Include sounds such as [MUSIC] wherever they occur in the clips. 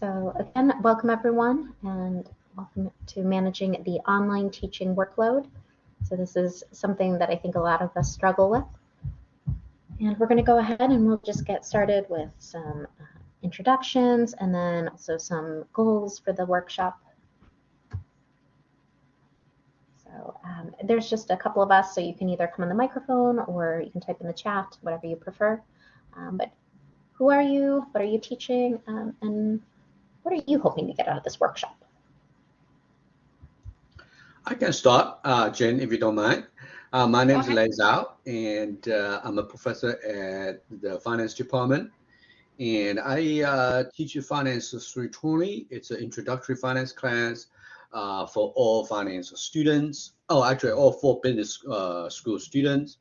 So again, welcome everyone and welcome to managing the online teaching workload. So this is something that I think a lot of us struggle with. And we're going to go ahead and we'll just get started with some uh, introductions and then also some goals for the workshop. So um, there's just a couple of us, so you can either come on the microphone or you can type in the chat, whatever you prefer. Um, but who are you? What are you teaching? Um, and what are you hoping to get out of this workshop? I can start, uh, Jen, if you don't mind. Uh, my name is Lei Zhao, and uh, I'm a professor at the finance department. And I uh, teach finance 320. It's an introductory finance class uh, for all finance students. Oh, actually, all four business uh, school students.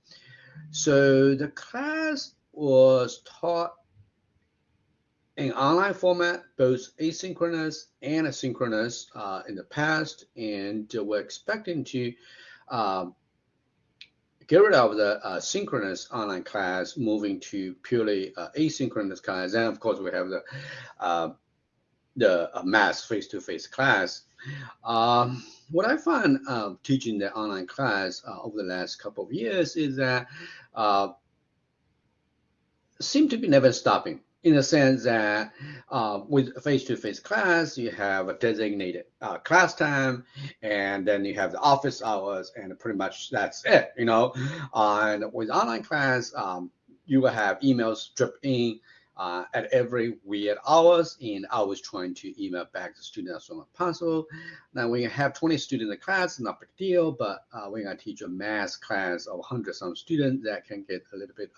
So the class was taught in online format, both asynchronous and asynchronous uh, in the past, and we're expecting to um, get rid of the uh, synchronous online class, moving to purely uh, asynchronous class, and of course we have the uh, the uh, mass face-to-face class. Um, what I find uh, teaching the online class over the last couple of years is that seem to be never stopping in the sense that uh, with face-to-face class, you have a designated uh, class time, and then you have the office hours, and pretty much that's it, you know. Uh, and with online class, um, you will have emails drip in uh, at every weird hours, and I was trying to email back the students as soon as possible. Now, when you have 20 students in the class, not a big deal, but uh, when I teach a math class of 100 some students, that can get a little bit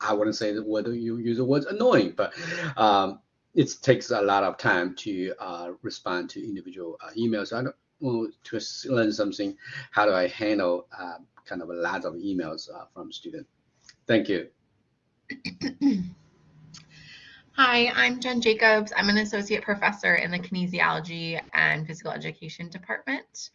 I wouldn't say that whether you use the words annoying, but um, it takes a lot of time to uh, respond to individual uh, emails. I don't to learn something. How do I handle uh, kind of a lot of emails uh, from students? Thank you. [CLEARS THROAT] Hi, I'm Jen Jacobs. I'm an associate professor in the kinesiology and physical education department.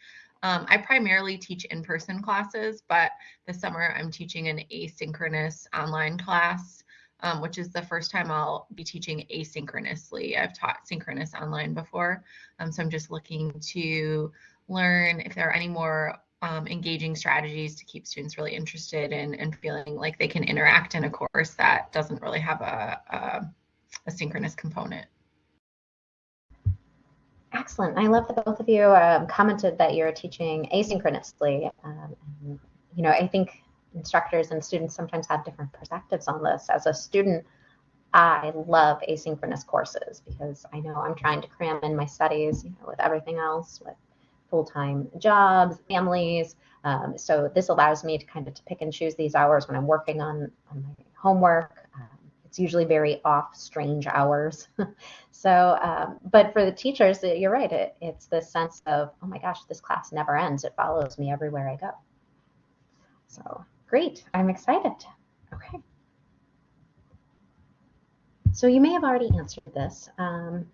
Um, I primarily teach in-person classes, but this summer I'm teaching an asynchronous online class, um, which is the first time I'll be teaching asynchronously. I've taught synchronous online before, um, so I'm just looking to learn if there are any more um, engaging strategies to keep students really interested in and feeling like they can interact in a course that doesn't really have a, a, a synchronous component. Excellent. I love that both of you um, commented that you're teaching asynchronously. Um, and, you know, I think instructors and students sometimes have different perspectives on this. As a student, I love asynchronous courses because I know I'm trying to cram in my studies, you know, with everything else, with full-time jobs, families. Um, so this allows me to kind of to pick and choose these hours when I'm working on, on my homework, it's usually very off, strange hours. [LAUGHS] so, um, but for the teachers, you're right. It, it's the sense of, oh my gosh, this class never ends. It follows me everywhere I go. So great. I'm excited. Okay. So you may have already answered this. Um,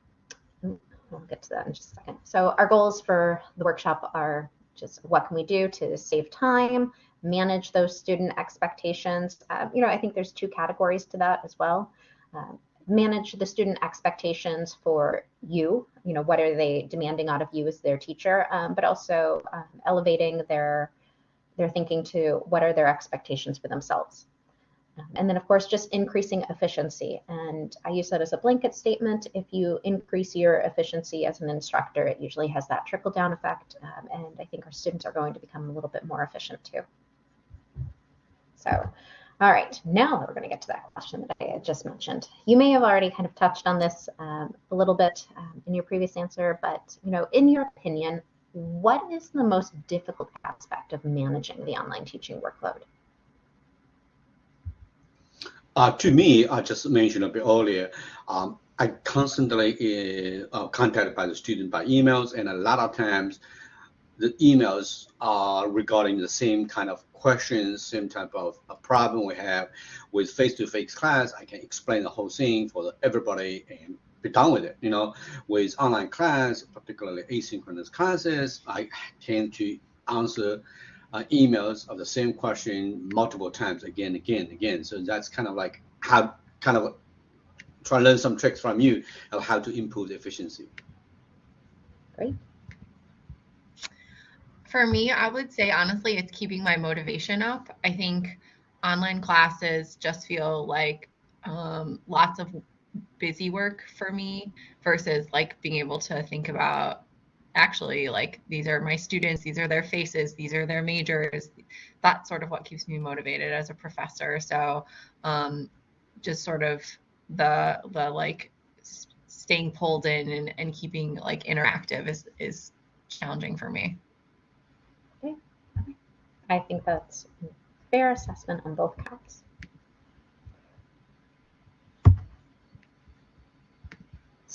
we'll get to that in just a second. So our goals for the workshop are just what can we do to save time, manage those student expectations. Uh, you know, I think there's two categories to that as well. Uh, manage the student expectations for you, you know, what are they demanding out of you as their teacher, um, but also um, elevating their their thinking to what are their expectations for themselves. Um, and then, of course, just increasing efficiency. And I use that as a blanket statement. If you increase your efficiency as an instructor, it usually has that trickle down effect. Um, and I think our students are going to become a little bit more efficient too. So, all right, now that we're going to get to that question that I just mentioned. You may have already kind of touched on this um, a little bit um, in your previous answer, but you know, in your opinion, what is the most difficult aspect of managing the online teaching workload? Uh, to me, I just mentioned a bit earlier, um, I constantly uh, contacted by the student by emails, and a lot of times the emails are regarding the same kind of questions, same type of a problem we have with face-to-face class. I can explain the whole thing for everybody and be done with it. You know, with online class, particularly asynchronous classes, I tend to answer uh, emails of the same question multiple times again, again, again. So that's kind of like how kind of try to learn some tricks from you of how to improve the efficiency. Great. For me, I would say honestly, it's keeping my motivation up. I think online classes just feel like um, lots of busy work for me versus like being able to think about actually like these are my students these are their faces these are their majors that's sort of what keeps me motivated as a professor so um, just sort of the the like staying pulled in and, and keeping like interactive is is challenging for me. I think that's a fair assessment on both counts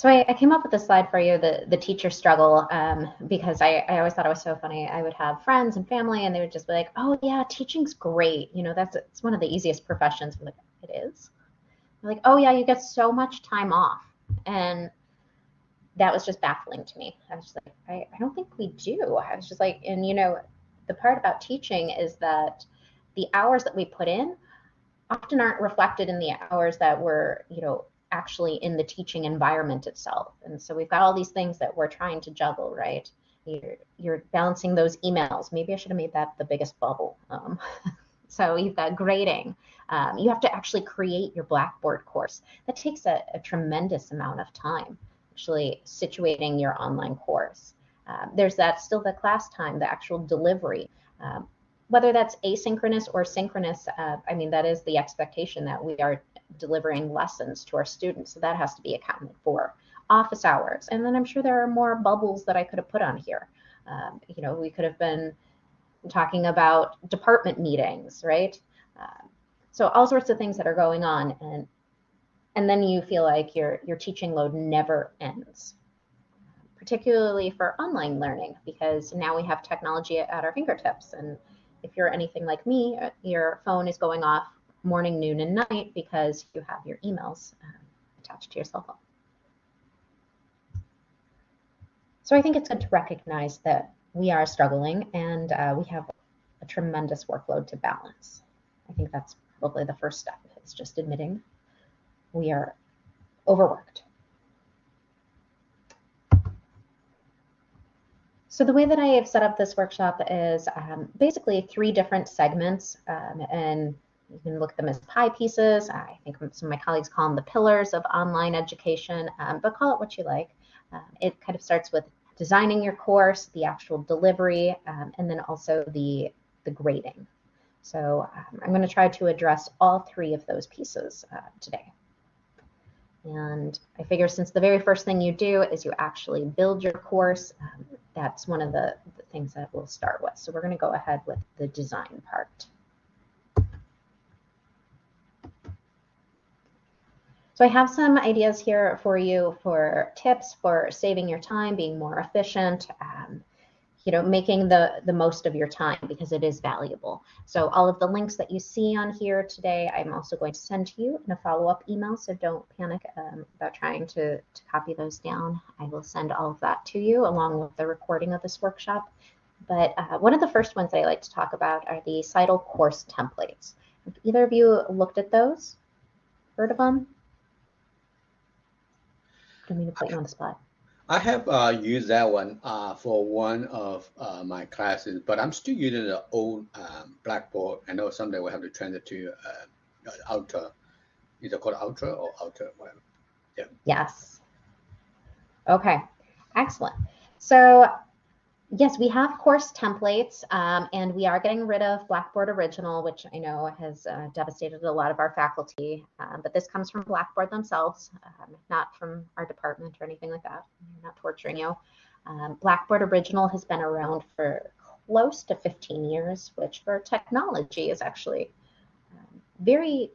So I, I, came up with a slide for you, the, the teacher struggle, um, because I, I always thought it was so funny. I would have friends and family and they would just be like, oh yeah, teaching's great. You know, that's it's one of the easiest professions. I'm like, it is? They're like, oh yeah, you get so much time off. And that was just baffling to me. I was just like, I, I don't think we do. I was just like, and you know, the part about teaching is that the hours that we put in often aren't reflected in the hours that we're, you know, actually in the teaching environment itself. And so we've got all these things that we're trying to juggle, right? You're, you're balancing those emails. Maybe I should have made that the biggest bubble. Um, [LAUGHS] so you've got grading. Um, you have to actually create your Blackboard course. That takes a, a tremendous amount of time, actually situating your online course. Um, there's that still the class time, the actual delivery. Um, whether that's asynchronous or synchronous, uh, I mean, that is the expectation that we are delivering lessons to our students. So that has to be accounted for. Office hours. And then I'm sure there are more bubbles that I could have put on here. Um, you know, we could have been talking about department meetings, right? Uh, so all sorts of things that are going on. And and then you feel like your your teaching load never ends particularly for online learning because now we have technology at our fingertips and if you're anything like me your phone is going off morning, noon, and night because you have your emails uh, attached to your cell phone. So I think it's good to recognize that we are struggling and uh, we have a tremendous workload to balance. I think that's probably the first step. It's just admitting we are overworked. So the way that I have set up this workshop is um, basically three different segments um, and you can look at them as pie pieces. I think some of my colleagues call them the pillars of online education, um, but call it what you like. Um, it kind of starts with designing your course, the actual delivery, um, and then also the, the grading. So um, I'm going to try to address all three of those pieces uh, today. And I figure since the very first thing you do is you actually build your course, um, that's one of the, the things that we'll start with. So we're going to go ahead with the design part. So I have some ideas here for you for tips for saving your time, being more efficient, um, you know, making the, the most of your time because it is valuable. So all of the links that you see on here today, I'm also going to send to you in a follow-up email. So don't panic um, about trying to, to copy those down. I will send all of that to you along with the recording of this workshop. But uh, one of the first ones I like to talk about are the CITL course templates. Have either of you looked at those? Heard of them? don't mean to put you on the spot. I have uh, used that one uh, for one of uh, my classes, but I'm still using the old um, Blackboard. I know someday we'll have to transition to uh, Ultra. Is it called Ultra or Ultra? Whatever. Yeah. Yes. Okay. Excellent. So Yes, we have course templates, um, and we are getting rid of Blackboard Original, which I know has uh, devastated a lot of our faculty. Um, but this comes from Blackboard themselves, um, not from our department or anything like that. We're not torturing you. Um, Blackboard Original has been around for close to 15 years, which for technology is actually um, very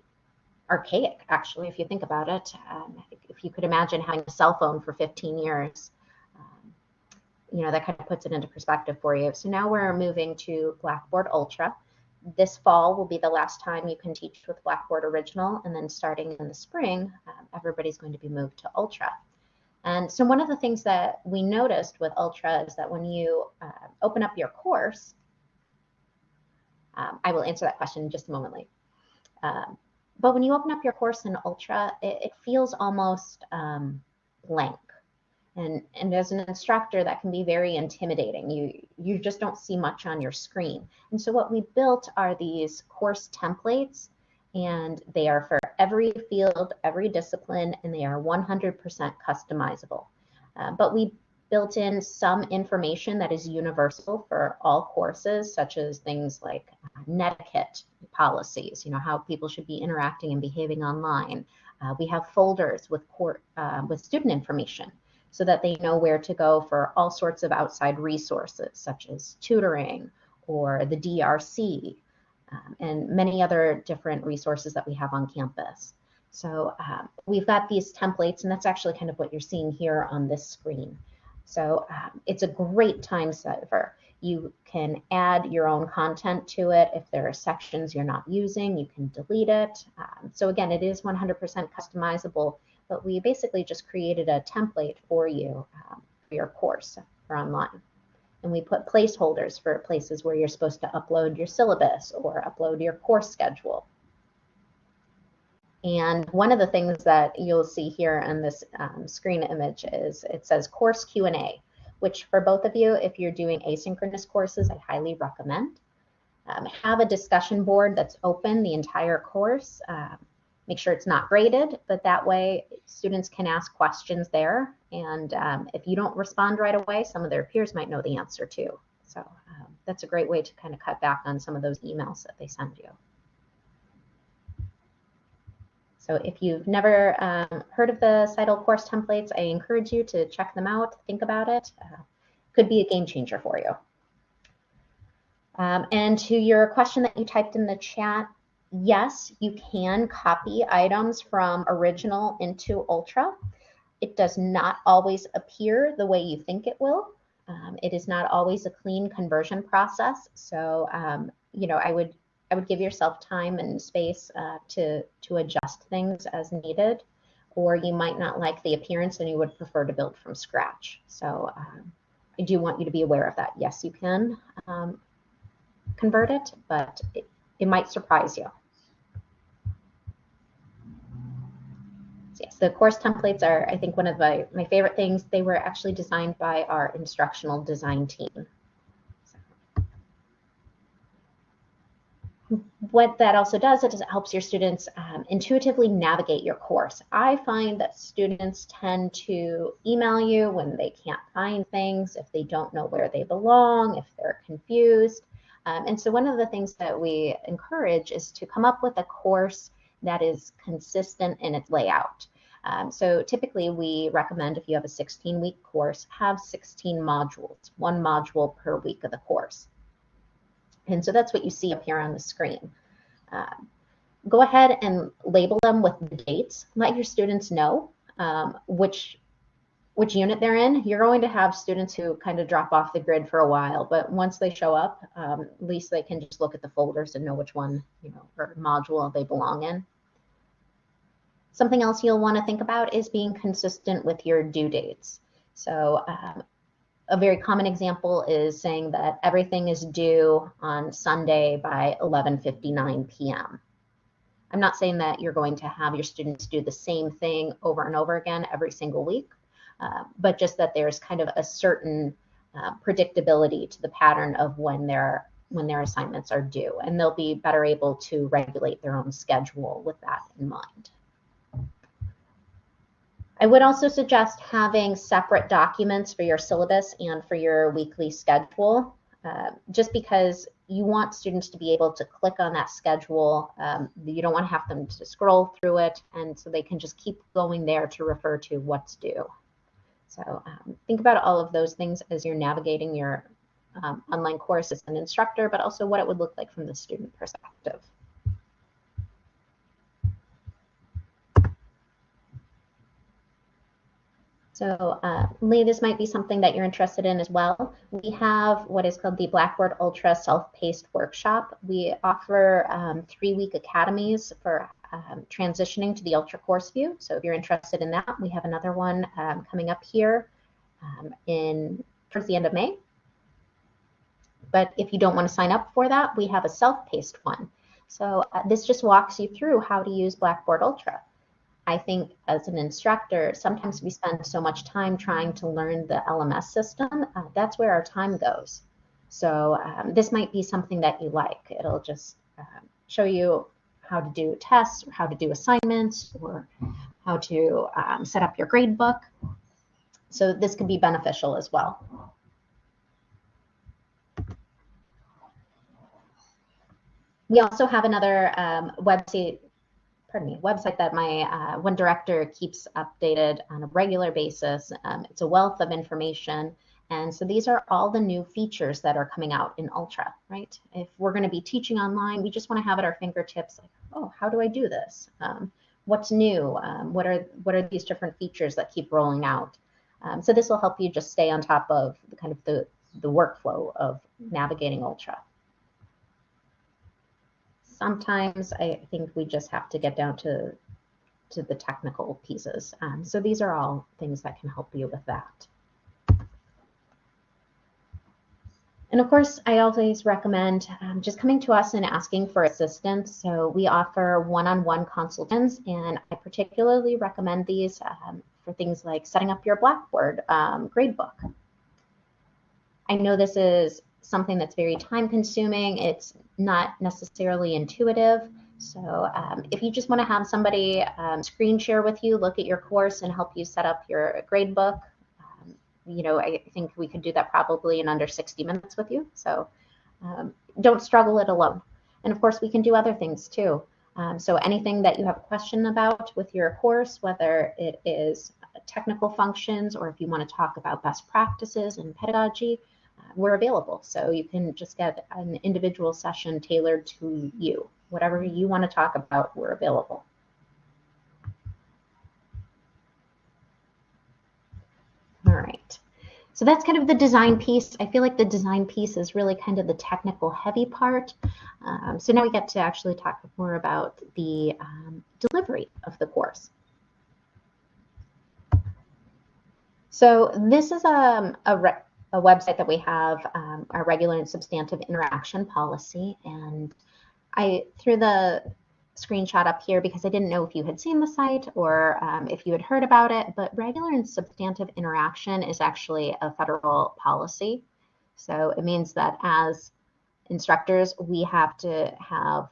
archaic, actually, if you think about it. Um, if you could imagine having a cell phone for 15 years, you know, that kind of puts it into perspective for you. So now we're moving to Blackboard Ultra. This fall will be the last time you can teach with Blackboard Original, and then starting in the spring, um, everybody's going to be moved to Ultra. And so one of the things that we noticed with Ultra is that when you uh, open up your course, um, I will answer that question in just a moment. Um, but when you open up your course in Ultra, it, it feels almost um, blank. And, and as an instructor, that can be very intimidating. You, you just don't see much on your screen. And so what we built are these course templates, and they are for every field, every discipline, and they are 100% customizable. Uh, but we built in some information that is universal for all courses, such as things like netiquette policies, you know, how people should be interacting and behaving online. Uh, we have folders with, court, uh, with student information so that they know where to go for all sorts of outside resources, such as tutoring or the DRC, um, and many other different resources that we have on campus. So um, we've got these templates, and that's actually kind of what you're seeing here on this screen. So um, it's a great time saver. You can add your own content to it. If there are sections you're not using, you can delete it. Um, so again, it is 100% customizable but we basically just created a template for you um, for your course for online. And we put placeholders for places where you're supposed to upload your syllabus or upload your course schedule. And one of the things that you'll see here in this um, screen image is it says course Q&A, which for both of you, if you're doing asynchronous courses, I highly recommend. Um, have a discussion board that's open the entire course. Um, make sure it's not graded, but that way students can ask questions there. And um, if you don't respond right away, some of their peers might know the answer too. So um, that's a great way to kind of cut back on some of those emails that they send you. So if you've never um, heard of the CITL course templates, I encourage you to check them out, think about it. Uh, could be a game changer for you. Um, and to your question that you typed in the chat, yes, you can copy items from original into Ultra. It does not always appear the way you think it will. Um, it is not always a clean conversion process. So, um, you know, I would I would give yourself time and space uh, to to adjust things as needed, or you might not like the appearance and you would prefer to build from scratch. So, um, I do want you to be aware of that. Yes, you can um, convert it, but it, it might surprise you. The course templates are, I think, one of my, my favorite things. They were actually designed by our instructional design team. what that also does is it helps your students um, intuitively navigate your course. I find that students tend to email you when they can't find things, if they don't know where they belong, if they're confused. Um, and so one of the things that we encourage is to come up with a course that is consistent in its layout. Um, so typically we recommend if you have a 16 week course, have 16 modules, one module per week of the course. And so that's what you see up here on the screen. Uh, go ahead and label them with the dates. Let your students know um, which which unit they're in, you're going to have students who kind of drop off the grid for a while, but once they show up, um, at least they can just look at the folders and know which one, you know, or module they belong in. Something else you'll want to think about is being consistent with your due dates. So um, a very common example is saying that everything is due on Sunday by 11:59 p.m. I'm not saying that you're going to have your students do the same thing over and over again every single week, uh, but just that there's kind of a certain uh, predictability to the pattern of when their when their assignments are due, and they'll be better able to regulate their own schedule with that in mind. I would also suggest having separate documents for your syllabus and for your weekly schedule, uh, just because you want students to be able to click on that schedule. Um, you don't want to have them to scroll through it, and so they can just keep going there to refer to what's due. So um, think about all of those things as you're navigating your um, online course as an instructor, but also what it would look like from the student perspective. So uh, Lee, this might be something that you're interested in as well. We have what is called the Blackboard Ultra Self-Paced Workshop. We offer um, three-week academies for um, transitioning to the Ultra course view. So if you're interested in that, we have another one um, coming up here um, in towards the end of May. But if you don't want to sign up for that, we have a self-paced one. So uh, this just walks you through how to use Blackboard Ultra. I think as an instructor, sometimes we spend so much time trying to learn the LMS system. Uh, that's where our time goes. So um, this might be something that you like. It'll just uh, show you how to do tests how to do assignments or how to um, set up your grade book. So this could be beneficial as well. We also have another um, website pardon me, website that my uh, one director keeps updated on a regular basis. Um, it's a wealth of information. And so these are all the new features that are coming out in Ultra, right? If we're going to be teaching online, we just want to have at our fingertips, like, oh, how do I do this? Um, what's new? Um, what are what are these different features that keep rolling out? Um, so this will help you just stay on top of the kind of the, the workflow of navigating Ultra sometimes I think we just have to get down to to the technical pieces. Um, so these are all things that can help you with that. And of course, I always recommend um, just coming to us and asking for assistance. So we offer one-on-one -on -one consultations, and I particularly recommend these um, for things like setting up your Blackboard um, gradebook. I know this is something that's very time consuming. It's not necessarily intuitive. So um, if you just want to have somebody um, screen share with you, look at your course and help you set up your grade book, um, you know, I think we could do that probably in under 60 minutes with you. So um, don't struggle it alone. And of course, we can do other things too. Um, so anything that you have a question about with your course, whether it is technical functions or if you want to talk about best practices and pedagogy, we're available. So you can just get an individual session tailored to you. Whatever you want to talk about, we're available. All right. So that's kind of the design piece. I feel like the design piece is really kind of the technical heavy part. Um, so now we get to actually talk more about the um, delivery of the course. So this is um, a, a a website that we have um, our regular and substantive interaction policy. And I threw the screenshot up here because I didn't know if you had seen the site or um, if you had heard about it, but regular and substantive interaction is actually a federal policy. So it means that as instructors, we have to have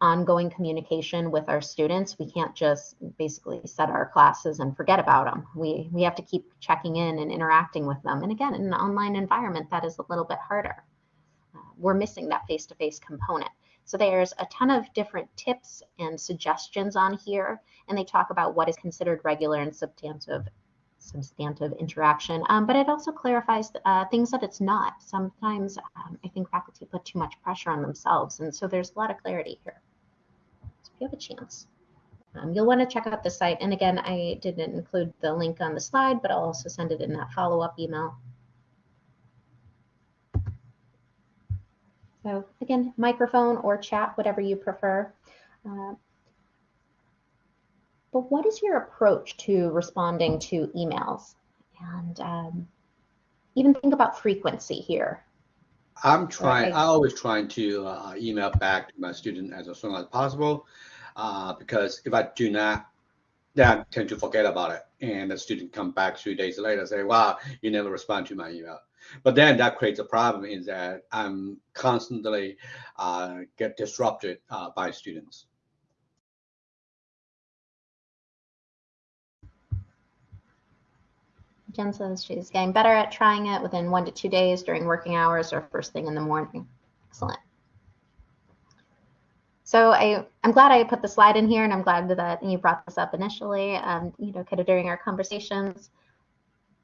ongoing communication with our students. We can't just basically set our classes and forget about them. We, we have to keep checking in and interacting with them. And again, in an online environment, that is a little bit harder. Uh, we're missing that face-to-face -face component. So there's a ton of different tips and suggestions on here, and they talk about what is considered regular and substantive substantive interaction, um, but it also clarifies uh, things that it's not. Sometimes um, I think faculty put too much pressure on themselves, and so there's a lot of clarity here. So if you have a chance, um, you'll want to check out the site. And again, I didn't include the link on the slide, but I'll also send it in that follow-up email. So again, microphone or chat, whatever you prefer. Uh, but what is your approach to responding to emails? And um, even think about frequency here. I'm trying, right. I always trying to uh, email back to my student as soon as possible uh, because if I do not, then I tend to forget about it. And the student come back two days later and say, wow, you never respond to my email. But then that creates a problem is that I'm constantly uh, get disrupted uh, by students. Jen says she's getting better at trying it within one to two days during working hours or first thing in the morning. Excellent. So I, I'm glad I put the slide in here and I'm glad that you brought this up initially, um, you know, kind of during our conversations.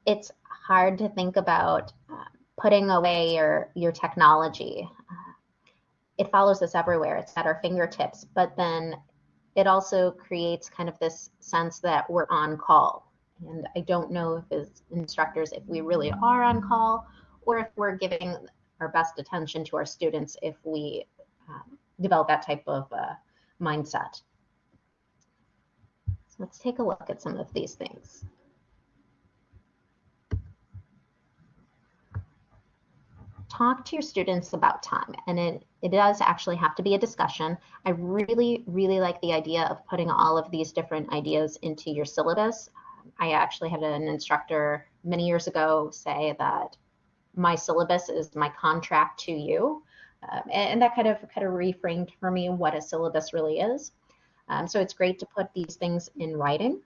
It's hard to think about uh, putting away your, your technology. Uh, it follows us everywhere. It's at our fingertips, but then it also creates kind of this sense that we're on call and I don't know if as instructors, if we really are on call or if we're giving our best attention to our students if we um, develop that type of uh, mindset. So let's take a look at some of these things. talk to your students about time and it, it does actually have to be a discussion. I really, really like the idea of putting all of these different ideas into your syllabus. I actually had an instructor many years ago say that my syllabus is my contract to you. Um, and, and, that kind of kind of reframed for me what a syllabus really is. Um, so it's great to put these things in writing.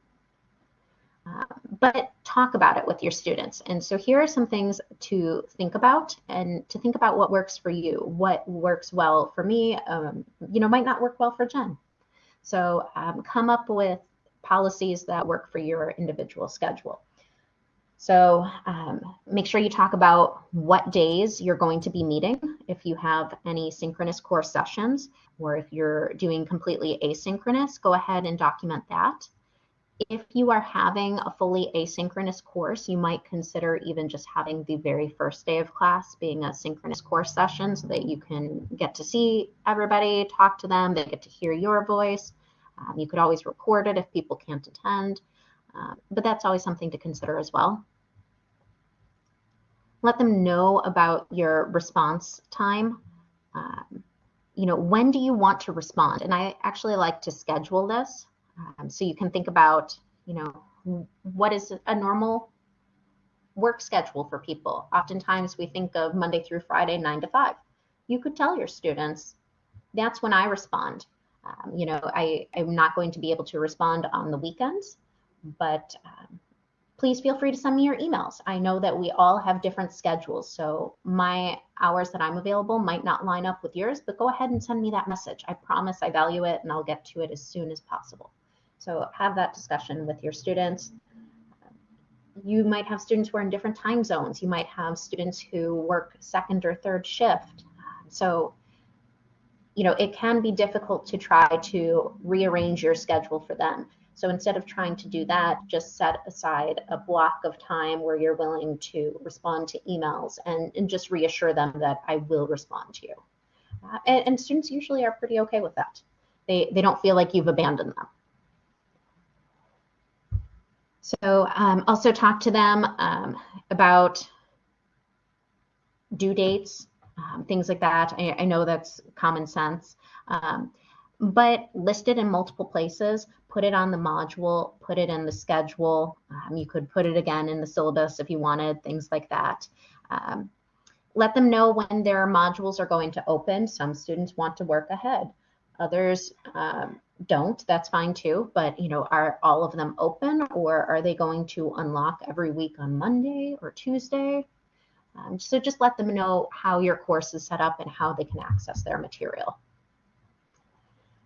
Uh, but talk about it with your students. And so here are some things to think about and to think about what works for you. What works well for me, um, you know, might not work well for Jen. So um, come up with policies that work for your individual schedule. So um, make sure you talk about what days you're going to be meeting if you have any synchronous course sessions, or if you're doing completely asynchronous, go ahead and document that. If you are having a fully asynchronous course, you might consider even just having the very first day of class being a synchronous course session so that you can get to see everybody, talk to them, they get to hear your voice. Um, you could always record it if people can't attend, um, but that's always something to consider as well. Let them know about your response time. Um, you know, when do you want to respond? And I actually like to schedule this um, so you can think about, you know, what is a normal work schedule for people? Oftentimes we think of Monday through Friday, nine to five. You could tell your students, that's when I respond. Um, you know, I, I'm not going to be able to respond on the weekends, but um, please feel free to send me your emails. I know that we all have different schedules, so my hours that I'm available might not line up with yours, but go ahead and send me that message. I promise I value it and I'll get to it as soon as possible. So have that discussion with your students. You might have students who are in different time zones. You might have students who work second or third shift. So, you know, it can be difficult to try to rearrange your schedule for them. So instead of trying to do that, just set aside a block of time where you're willing to respond to emails and, and just reassure them that I will respond to you. Uh, and, and students usually are pretty okay with that. They, they don't feel like you've abandoned them. So um, also talk to them um, about due dates, um, things like that. I, I, know that's common sense, um, but list it in multiple places. Put it on the module, put it in the schedule. Um, you could put it again in the syllabus if you wanted, things like that. Um, let them know when their modules are going to open. Some students want to work ahead. Others um, don't, that's fine too. But you know, are all of them open or are they going to unlock every week on Monday or Tuesday? Um, so just let them know how your course is set up and how they can access their material.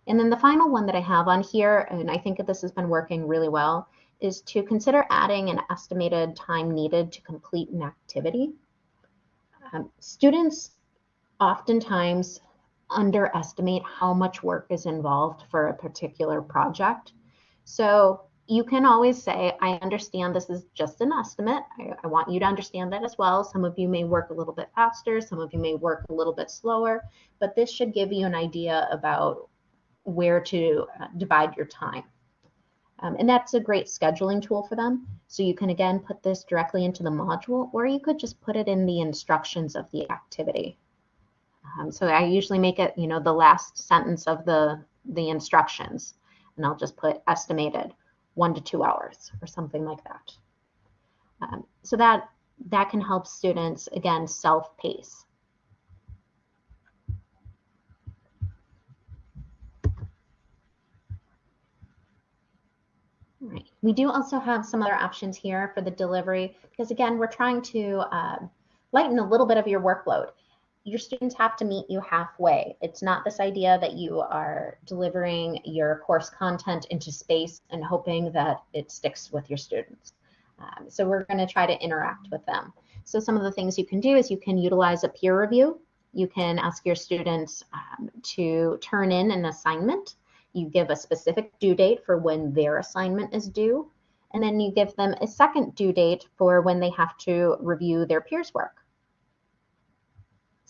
And then the final one that I have on here, and I think that this has been working really well, is to consider adding an estimated time needed to complete an activity. Um, students oftentimes underestimate how much work is involved for a particular project. So you can always say, I understand this is just an estimate. I, I, want you to understand that as well. Some of you may work a little bit faster, some of you may work a little bit slower, but this should give you an idea about where to uh, divide your time. Um, and that's a great scheduling tool for them. So you can again put this directly into the module, or you could just put it in the instructions of the activity. Um, so I usually make it, you know, the last sentence of the, the instructions, and I'll just put estimated one to two hours or something like that. Um, so that, that can help students, again, self-pace. Right. We do also have some other options here for the delivery because again, we're trying to uh, lighten a little bit of your workload your students have to meet you halfway. It's not this idea that you are delivering your course content into space and hoping that it sticks with your students. Um, so we're going to try to interact with them. So some of the things you can do is you can utilize a peer review. You can ask your students um, to turn in an assignment. You give a specific due date for when their assignment is due. And then you give them a second due date for when they have to review their peers' work.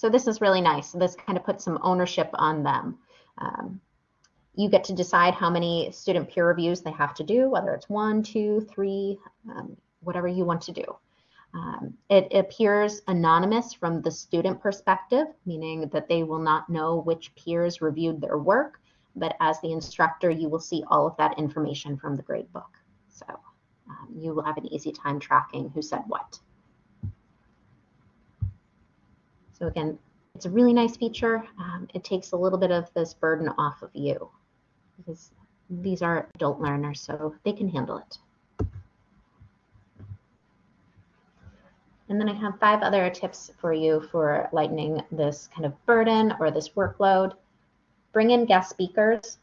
So this is really nice. This kind of puts some ownership on them. Um, you get to decide how many student peer reviews they have to do, whether it's one, two, three, um, whatever you want to do. Um, it appears anonymous from the student perspective, meaning that they will not know which peers reviewed their work, but as the instructor, you will see all of that information from the gradebook. So um, you will have an easy time tracking who said what. So again, it's a really nice feature. Um, it takes a little bit of this burden off of you because these are adult learners, so they can handle it. And then I have five other tips for you for lightening this kind of burden or this workload. Bring in guest speakers,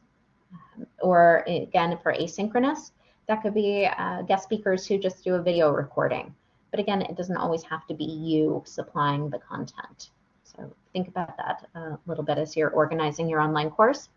um, or again, for asynchronous, that could be uh, guest speakers who just do a video recording. But again, it doesn't always have to be you supplying the content. So think about that a little bit as you're organizing your online course.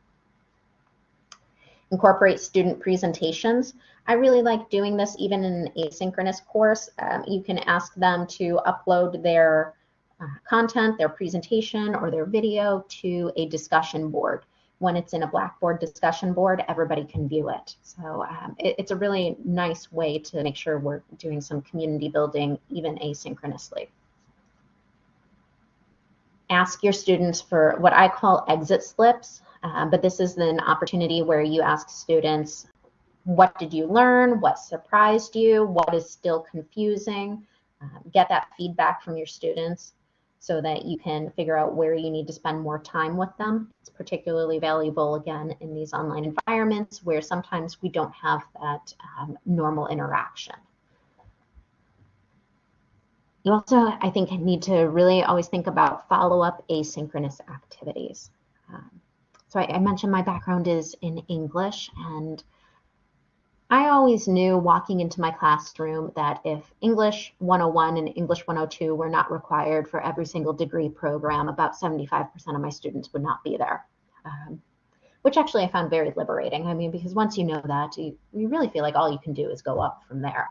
Incorporate student presentations. I really like doing this even in an asynchronous course. Um, you can ask them to upload their uh, content, their presentation, or their video to a discussion board. When it's in a Blackboard discussion board, everybody can view it. So um, it, it's a really nice way to make sure we're doing some community building even asynchronously ask your students for what I call exit slips, uh, but this is an opportunity where you ask students, what did you learn? What surprised you? What is still confusing? Um, get that feedback from your students so that you can figure out where you need to spend more time with them. It's particularly valuable, again, in these online environments where sometimes we don't have that um, normal interaction. You also, I think, need to really always think about follow-up asynchronous activities. Um, so I, I, mentioned my background is in English, and I always knew walking into my classroom that if English 101 and English 102 were not required for every single degree program, about 75% of my students would not be there. Um, which actually I found very liberating. I mean, because once you know that, you, you really feel like all you can do is go up from there.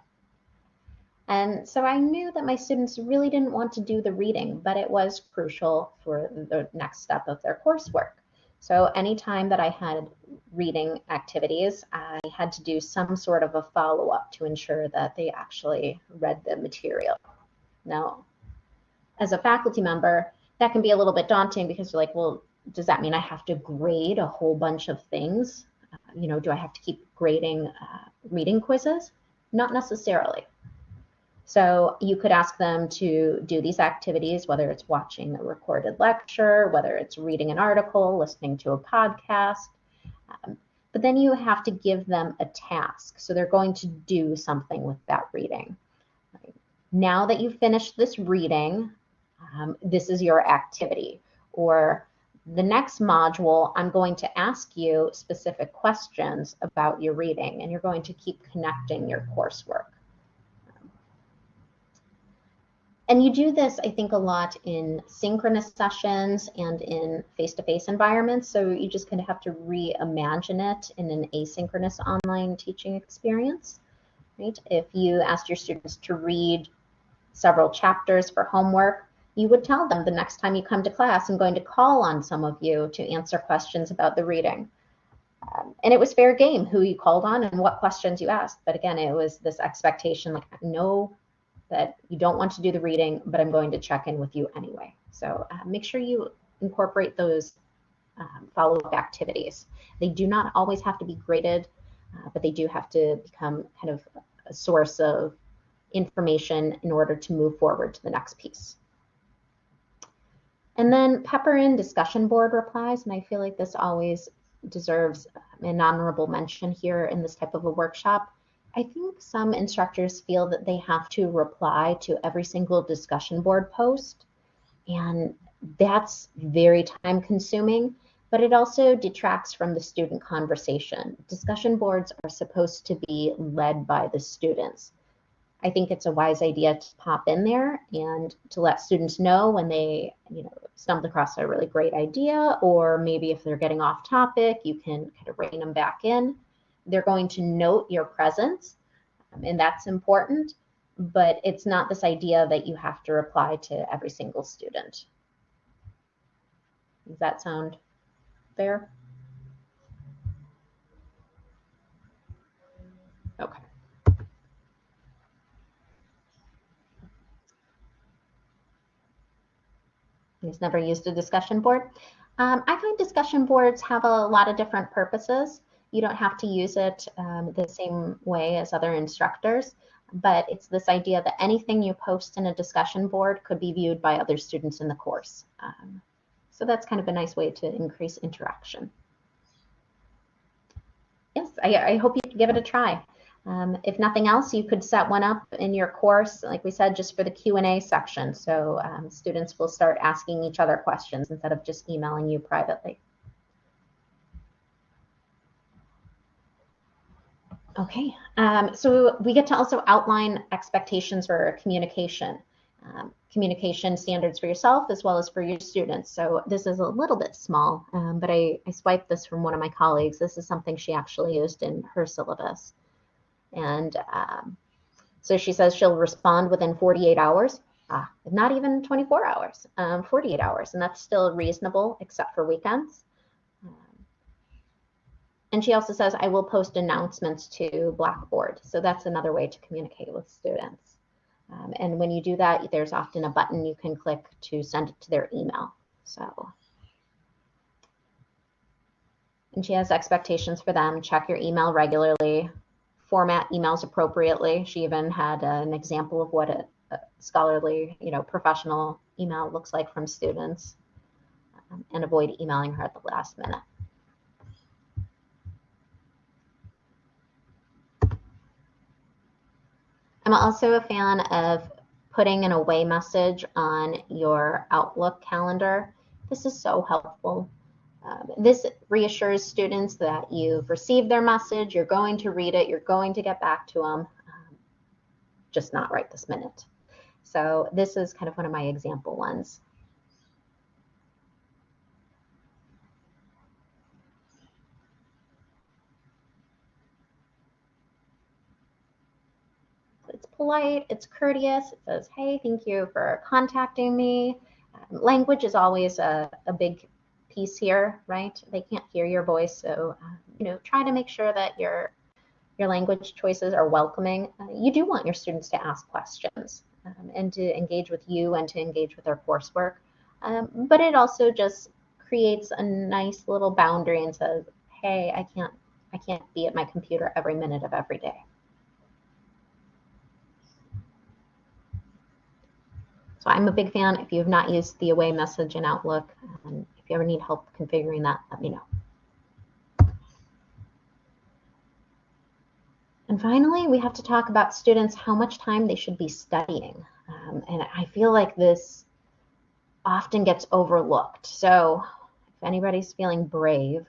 And so I knew that my students really didn't want to do the reading, but it was crucial for the next step of their coursework. So anytime that I had reading activities, I had to do some sort of a follow-up to ensure that they actually read the material. Now, as a faculty member, that can be a little bit daunting because you're like, well, does that mean I have to grade a whole bunch of things? Uh, you know, do I have to keep grading uh, reading quizzes? Not necessarily. So you could ask them to do these activities, whether it's watching a recorded lecture, whether it's reading an article, listening to a podcast. Um, but then you have to give them a task. So they're going to do something with that reading. Now that you've finished this reading, um, this is your activity. Or the next module, I'm going to ask you specific questions about your reading, and you're going to keep connecting your coursework. And you do this, I think, a lot in synchronous sessions and in face-to-face -face environments. So you just kind of have to reimagine it in an asynchronous online teaching experience, right? If you asked your students to read several chapters for homework, you would tell them the next time you come to class, I'm going to call on some of you to answer questions about the reading. Um, and it was fair game who you called on and what questions you asked. But again, it was this expectation like no that you don't want to do the reading, but I'm going to check in with you anyway. So uh, make sure you incorporate those um, follow-up activities. They do not always have to be graded, uh, but they do have to become kind of a source of information in order to move forward to the next piece. And then pepper in discussion board replies, and I feel like this always deserves an honorable mention here in this type of a workshop. I think some instructors feel that they have to reply to every single discussion board post, and that's very time consuming, but it also detracts from the student conversation. Discussion boards are supposed to be led by the students. I think it's a wise idea to pop in there and to let students know when they, you know, stumbled across a really great idea, or maybe if they're getting off topic, you can kind of rein them back in. They're going to note your presence, um, and that's important, but it's not this idea that you have to reply to every single student. Does that sound fair? Okay. He's never used a discussion board. Um, I find discussion boards have a lot of different purposes. You don't have to use it um, the same way as other instructors, but it's this idea that anything you post in a discussion board could be viewed by other students in the course. Um, so that's kind of a nice way to increase interaction. Yes, I, I hope you give it a try. Um, if nothing else, you could set one up in your course, like we said, just for the Q&A section. So um, students will start asking each other questions instead of just emailing you privately. Okay, um, so we get to also outline expectations for communication. Um, communication standards for yourself as well as for your students. So this is a little bit small, um, but I, I swiped this from one of my colleagues. This is something she actually used in her syllabus. And um, so she says she'll respond within 48 hours. Ah, not even 24 hours, um, 48 hours. And that's still reasonable except for weekends. And she also says, I will post announcements to Blackboard. So that's another way to communicate with students. Um, and when you do that, there's often a button you can click to send it to their email. So, and she has expectations for them. Check your email regularly, format emails appropriately. She even had an example of what a, a scholarly, you know, professional email looks like from students um, and avoid emailing her at the last minute. I'm also a fan of putting an away message on your Outlook calendar. This is so helpful. Um, this reassures students that you've received their message, you're going to read it, you're going to get back to them, um, just not right this minute. So this is kind of one of my example ones. It's polite, it's courteous, it says, hey, thank you for contacting me. Um, language is always a, a big piece here, right? They can't hear your voice, so uh, you know, try to make sure that your your language choices are welcoming. Uh, you do want your students to ask questions um, and to engage with you and to engage with their coursework, um, but it also just creates a nice little boundary and says, "Hey, I can't I can't be at my computer every minute of every day." So I'm a big fan. If you have not used the away message in Outlook, um, if you ever need help configuring that, let me know. And finally, we have to talk about students, how much time they should be studying. Um, and I feel like this often gets overlooked. So if anybody's feeling brave,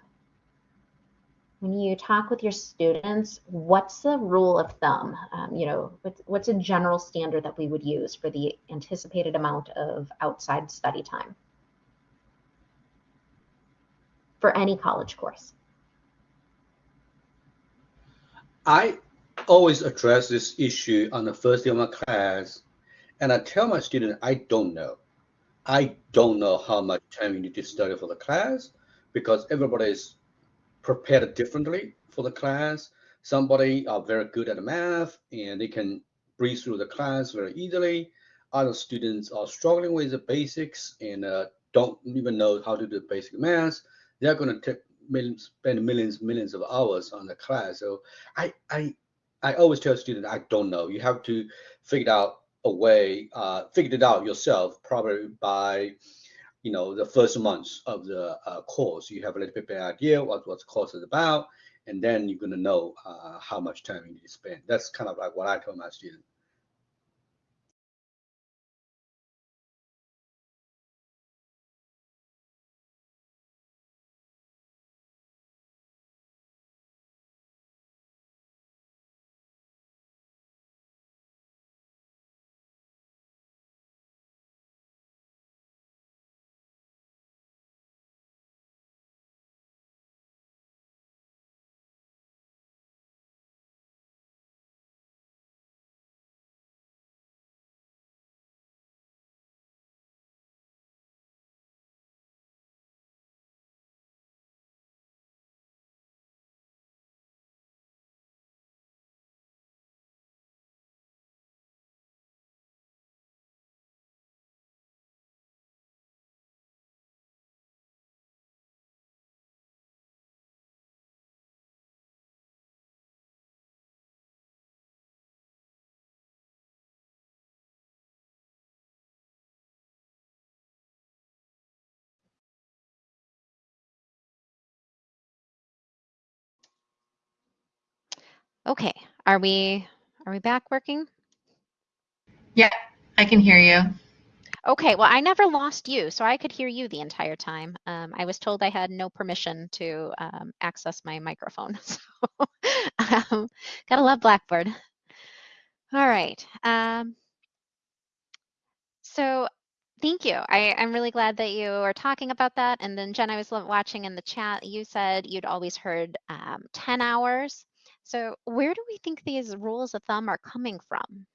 when you talk with your students, what's the rule of thumb? Um, you know, what's, what's a general standard that we would use for the anticipated amount of outside study time for any college course? I always address this issue on the first day of my class, and I tell my student, I don't know. I don't know how much time you need to study for the class because everybody is prepared differently for the class. Somebody are very good at math and they can breeze through the class very easily. Other students are struggling with the basics and uh, don't even know how to do basic math. They're going to millions, spend millions, millions of hours on the class. So I, I, I always tell students, I don't know. You have to figure out a way, uh, figure it out yourself, probably by you know the first months of the uh, course. You have a little bit better idea what what the course is about and then you're going to know uh, how much time you need to spend. That's kind of like what i tell my students Okay, are we are we back working? Yeah, I can hear you. Okay, well, I never lost you, so I could hear you the entire time. Um, I was told I had no permission to um, access my microphone. [LAUGHS] So um, gotta love Blackboard. All right. Um, so thank you. I, I'm really glad that you are talking about that. And then Jen, I was watching in the chat, you said you'd always heard um, 10 hours. So where do we think these rules of thumb are coming from?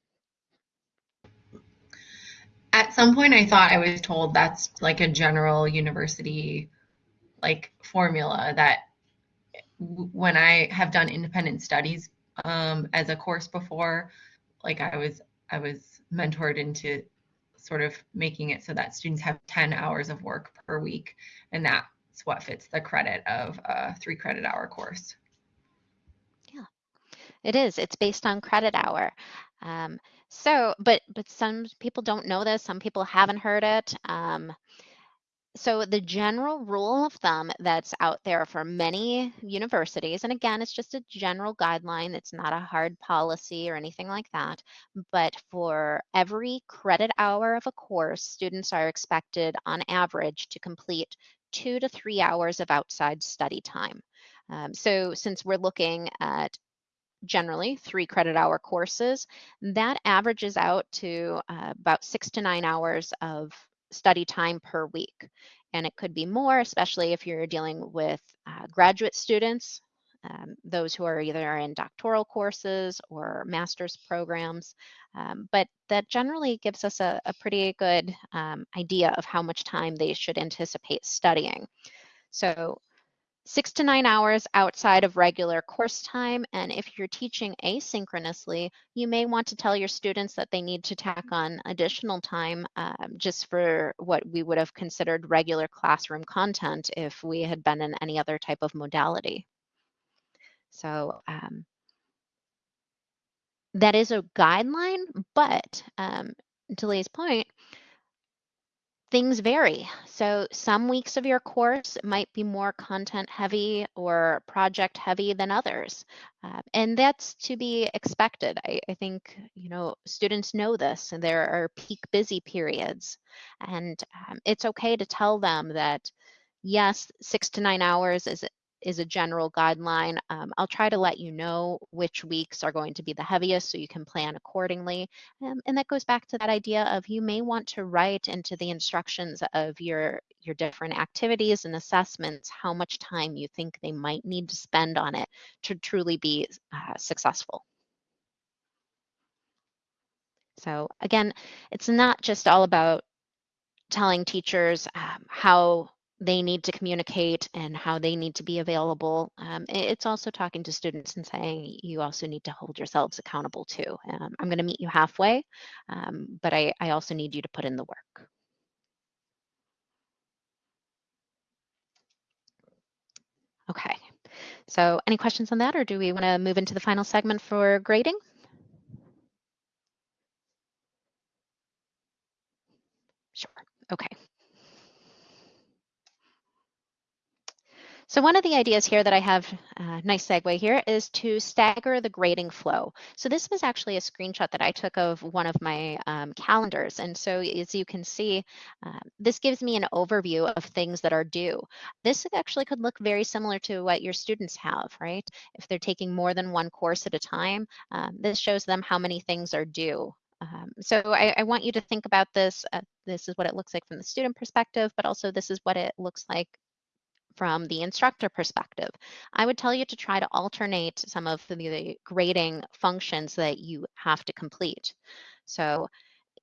At some point, I thought I was told that's like a general university like formula that when I have done independent studies um, as a course before, like I was I was mentored into sort of making it so that students have 10 hours of work per week, and that's what fits the credit of a three credit hour course. It is. It's based on credit hour. Um, so, but but some people don't know this. Some people haven't heard it. Um, so the general rule of thumb that's out there for many universities, and again, it's just a general guideline. It's not a hard policy or anything like that. But for every credit hour of a course, students are expected on average to complete two to three hours of outside study time. Um, so since we're looking at generally three credit hour courses, that averages out to uh, about six to nine hours of study time per week. And it could be more, especially if you're dealing with uh, graduate students, um, those who are either in doctoral courses or master's programs. Um, but that generally gives us a, a pretty good um, idea of how much time they should anticipate studying. So six to nine hours outside of regular course time. And if you're teaching asynchronously, you may want to tell your students that they need to tack on additional time um, just for what we would have considered regular classroom content if we had been in any other type of modality. So um, that is a guideline, but um, to Lee's point, things vary. So some weeks of your course might be more content heavy or project heavy than others. Uh, and that's to be expected. I, I, think, you know, students know this and there are peak busy periods. And um, it's okay to tell them that, yes, six to nine hours is is a general guideline. Um, I'll try to let you know which weeks are going to be the heaviest so you can plan accordingly. Um, and that goes back to that idea of you may want to write into the instructions of your, your different activities and assessments how much time you think they might need to spend on it to truly be uh, successful. So again, it's not just all about telling teachers um, how they need to communicate and how they need to be available. Um, it's also talking to students and saying you also need to hold yourselves accountable too. Um, I'm going to meet you halfway, um, but I, I also need you to put in the work. Okay, so any questions on that or do we want to move into the final segment for grading? Sure, okay. So one of the ideas here that I have, uh, nice segue here, is to stagger the grading flow. So this was actually a screenshot that I took of one of my um, calendars. And so as you can see, uh, this gives me an overview of things that are due. This actually could look very similar to what your students have, right? If they're taking more than one course at a time, um, this shows them how many things are due. Um, so I, I, want you to think about this. Uh, this is what it looks like from the student perspective, but also this is what it looks like from the instructor perspective. I would tell you to try to alternate some of the grading functions that you have to complete. So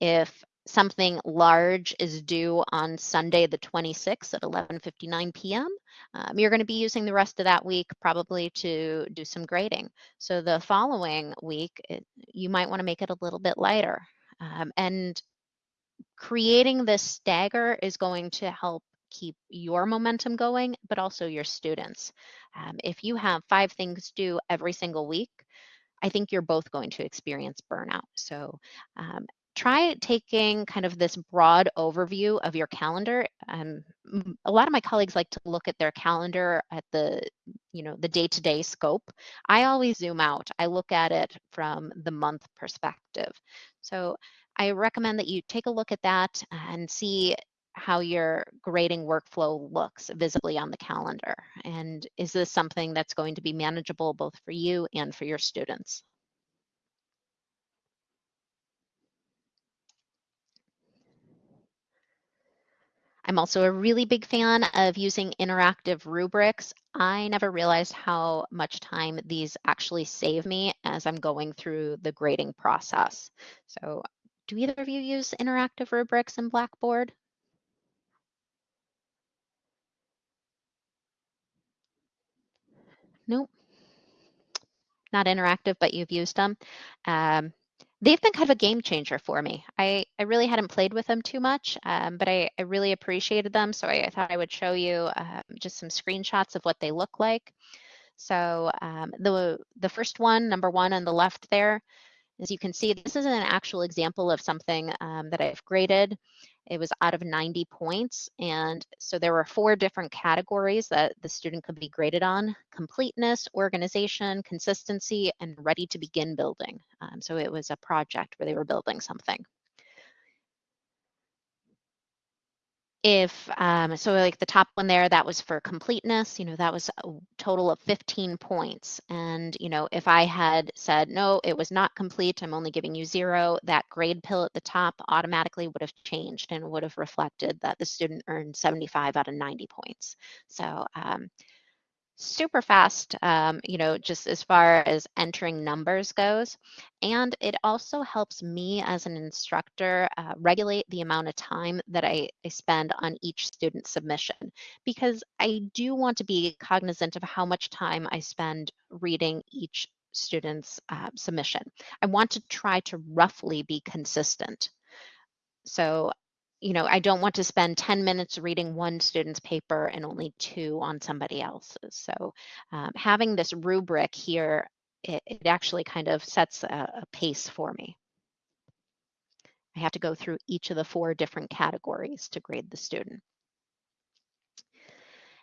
if something large is due on Sunday the 26th at 11:59 p.m. Um, you're going to be using the rest of that week probably to do some grading. So the following week, it, you might want to make it a little bit lighter. Um, and creating this stagger is going to help keep your momentum going, but also your students. Um, if you have five things due every single week, I think you're both going to experience burnout. So um, try taking kind of this broad overview of your calendar. Um, a lot of my colleagues like to look at their calendar at the, you know, the day-to-day scope. I always zoom out. I look at it from the month perspective. So I recommend that you take a look at that and see how your grading workflow looks visibly on the calendar. And is this something that's going to be manageable both for you and for your students? I'm also a really big fan of using interactive rubrics. I never realized how much time these actually save me as I'm going through the grading process. So do either of you use interactive rubrics in Blackboard? Nope. Not interactive, but you've used them. Um, they've been kind of a game changer for me. I, I really hadn't played with them too much, um, but I, I really appreciated them. So I, I thought I would show you uh, just some screenshots of what they look like. So um, the, the first one, number one on the left there, as you can see, this is an actual example of something um, that I've graded. It was out of 90 points. And so there were four different categories that the student could be graded on, completeness, organization, consistency, and ready to begin building. Um, so it was a project where they were building something. If um, so like the top one there that was for completeness you know that was a total of 15 points. And you know if i had said no it was not complete i'm only giving you zero that grade pill at the top automatically would have changed and would have reflected that the student earned 75 out of 90 points. So um, super fast, um, you know, just as far as entering numbers goes. And it also helps me as an instructor uh, regulate the amount of time that I, I spend on each student submission because I do want to be cognizant of how much time I spend reading each student's uh, submission. I want to try to roughly be consistent. So you know, I don't want to spend 10 minutes reading one student's paper and only two on somebody else's. So um, having this rubric here, it, it actually kind of sets a, a pace for me. I have to go through each of the four different categories to grade the student.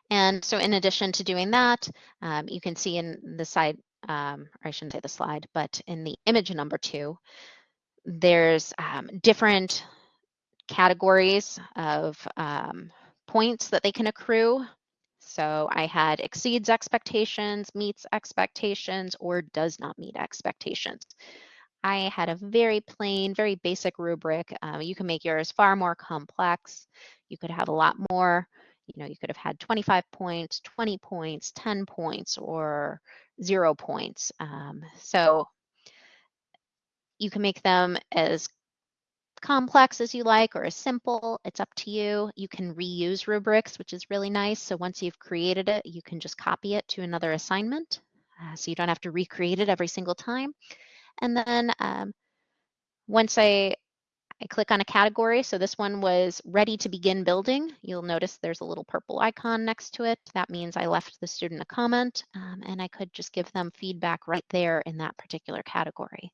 And so in addition to doing that, um, you can see in the side, um, or I shouldn't say the slide, but in the image number two, there's um, different categories of um, points that they can accrue. So I had exceeds expectations, meets expectations, or does not meet expectations. I had a very plain, very basic rubric. Um, you can make yours far more complex. You could have a lot more. You know, you could have had 25 points, 20 points, 10 points, or zero points. Um, so you can make them as complex as you like or as simple, it's up to you. You can reuse rubrics, which is really nice. So once you've created it, you can just copy it to another assignment. Uh, so you don't have to recreate it every single time. And then um, once I, I click on a category, so this one was ready to begin building. You'll notice there's a little purple icon next to it. That means I left the student a comment um, and I could just give them feedback right there in that particular category.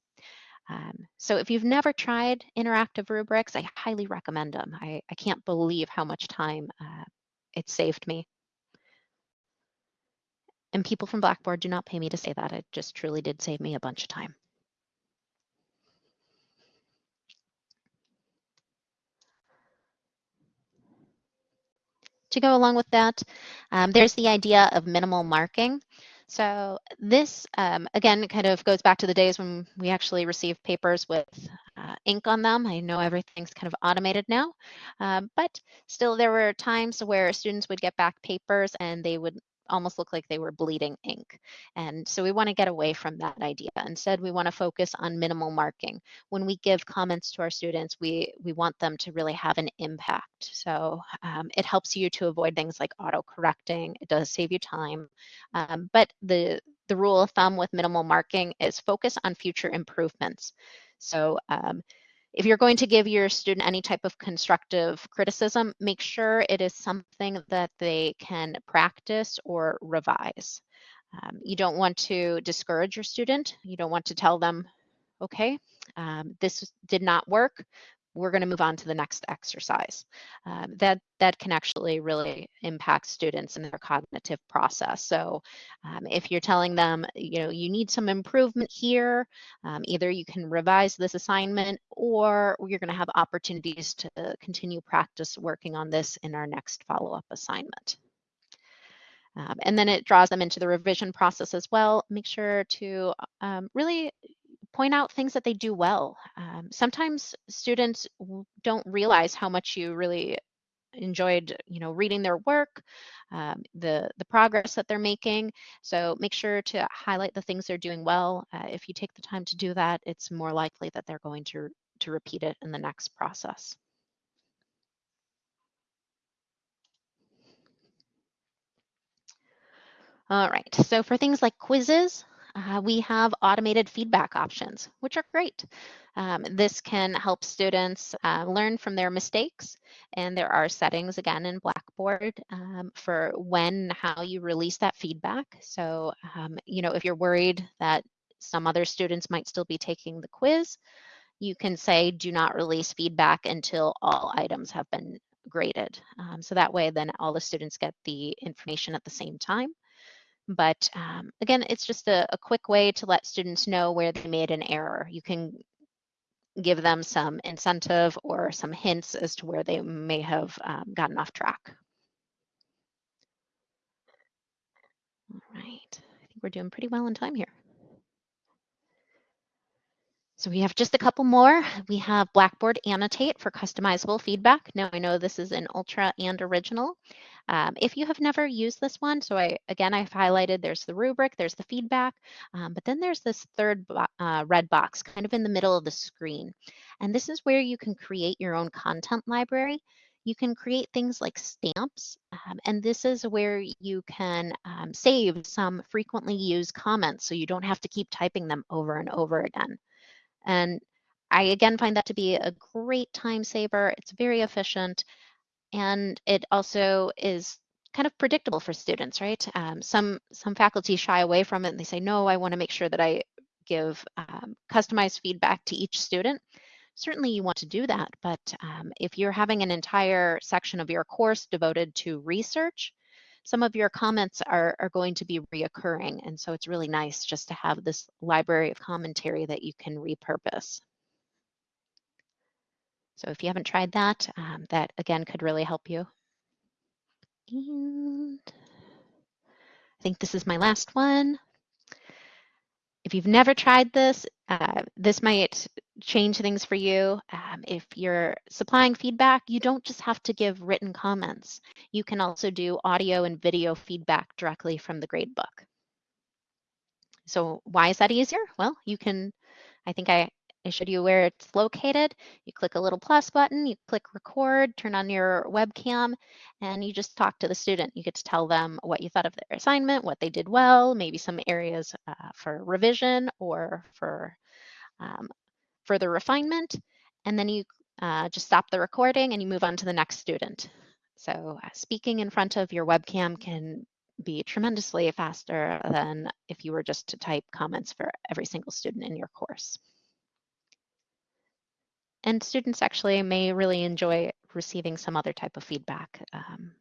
Um, so if you've never tried interactive rubrics, I highly recommend them. I, I can't believe how much time uh, it saved me. And people from Blackboard do not pay me to say that. It just truly did save me a bunch of time. To go along with that, um, there's the idea of minimal marking. So this, um, again, kind of goes back to the days when we actually received papers with uh, ink on them. I know everything's kind of automated now, um, but still there were times where students would get back papers and they would almost look like they were bleeding ink. And so we want to get away from that idea. Instead, we want to focus on minimal marking. When we give comments to our students, we, we want them to really have an impact. So um, it helps you to avoid things like auto-correcting. It does save you time. Um, but the, the rule of thumb with minimal marking is focus on future improvements. So um, if you're going to give your student any type of constructive criticism, make sure it is something that they can practice or revise. Um, you don't want to discourage your student. You don't want to tell them, okay, um, this did not work we're going to move on to the next exercise. Um, that that can actually really impact students and their cognitive process. So um, if you're telling them, you know, you need some improvement here, um, either you can revise this assignment or you're going to have opportunities to continue practice working on this in our next follow-up assignment. Um, and then it draws them into the revision process as well. Make sure to um, really point out things that they do well. Um, sometimes students don't realize how much you really enjoyed you know reading their work um, the the progress that they're making so make sure to highlight the things they're doing well uh, if you take the time to do that it's more likely that they're going to to repeat it in the next process all right so for things like quizzes uh, we have automated feedback options, which are great. Um, this can help students uh, learn from their mistakes. And there are settings, again, in Blackboard um, for when, how you release that feedback. So, um, you know, if you're worried that some other students might still be taking the quiz, you can say, do not release feedback until all items have been graded. Um, so that way, then all the students get the information at the same time. But um, again, it's just a, a quick way to let students know where they made an error. You can give them some incentive or some hints as to where they may have um, gotten off track. All right, I think we're doing pretty well in time here. So we have just a couple more. We have Blackboard Annotate for customizable feedback. Now I know this is an Ultra and Original. Um, if you have never used this one, so I again, I've highlighted there's the rubric, there's the feedback, um, but then there's this third uh, red box kind of in the middle of the screen. And this is where you can create your own content library. You can create things like stamps, um, and this is where you can um, save some frequently used comments so you don't have to keep typing them over and over again. And I again find that to be a great time saver. It's very efficient and it also is kind of predictable for students, right? Um, some some faculty shy away from it and they say, no, I want to make sure that I give um, customized feedback to each student. Certainly you want to do that, but um, if you're having an entire section of your course devoted to research, some of your comments are, are going to be reoccurring. And so it's really nice just to have this library of commentary that you can repurpose. So if you haven't tried that, um, that again could really help you. And I think this is my last one. If you've never tried this, uh, this might change things for you. Um, if you're supplying feedback, you don't just have to give written comments. You can also do audio and video feedback directly from the gradebook. So why is that easier? Well, you can, I think I I showed you where it's located. You click a little plus button, you click record, turn on your webcam, and you just talk to the student. You get to tell them what you thought of their assignment, what they did well, maybe some areas uh, for revision or for um, further refinement. And then you uh, just stop the recording and you move on to the next student. So uh, speaking in front of your webcam can be tremendously faster than if you were just to type comments for every single student in your course. And students actually may really enjoy receiving some other type of feedback. Um,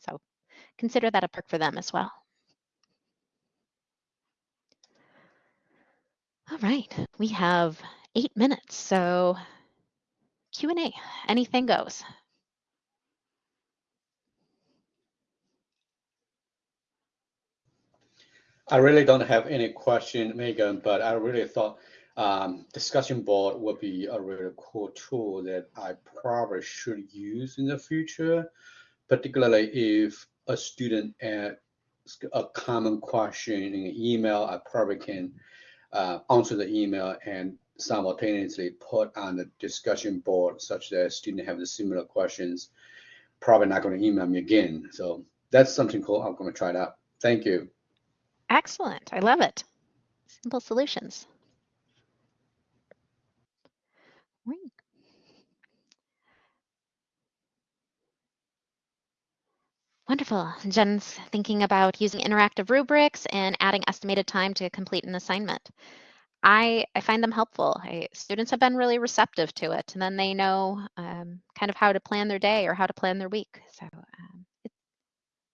so consider that a perk for them as well. All right, we have eight minutes, so Q&A, anything goes. I really don't have any question, Megan, but I really thought um, discussion board would be a really cool tool that I probably should use in the future, particularly if a student asks a common question in an email, I probably can uh, answer the email and simultaneously put on the discussion board such that students have the similar questions, probably not going to email me again. So that's something cool. I'm going to try it out. Thank you. Excellent. I love it. Simple solutions. Wonderful. Jen's thinking about using interactive rubrics and adding estimated time to complete an assignment. I, I find them helpful. I, students have been really receptive to it, and then they know um, kind of how to plan their day or how to plan their week. So um, it,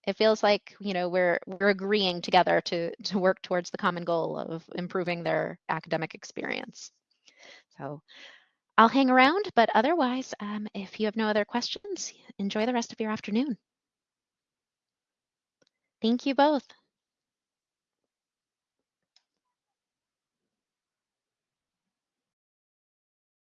it feels like you know we're we're agreeing together to to work towards the common goal of improving their academic experience. So I'll hang around, but otherwise, um, if you have no other questions, enjoy the rest of your afternoon. Thank you both.